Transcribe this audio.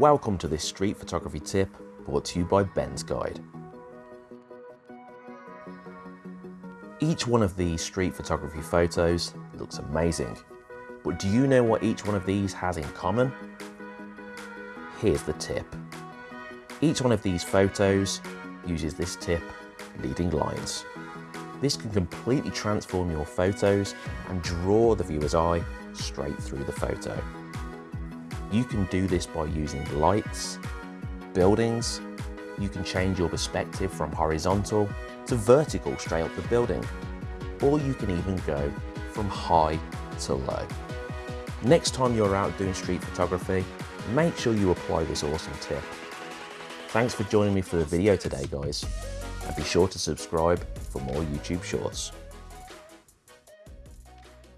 Welcome to this street photography tip brought to you by Ben's Guide. Each one of these street photography photos looks amazing, but do you know what each one of these has in common? Here's the tip. Each one of these photos uses this tip, leading lines. This can completely transform your photos and draw the viewer's eye straight through the photo. You can do this by using lights, buildings, you can change your perspective from horizontal to vertical straight up the building, or you can even go from high to low. Next time you're out doing street photography, make sure you apply this awesome tip. Thanks for joining me for the video today guys, and be sure to subscribe for more YouTube shorts.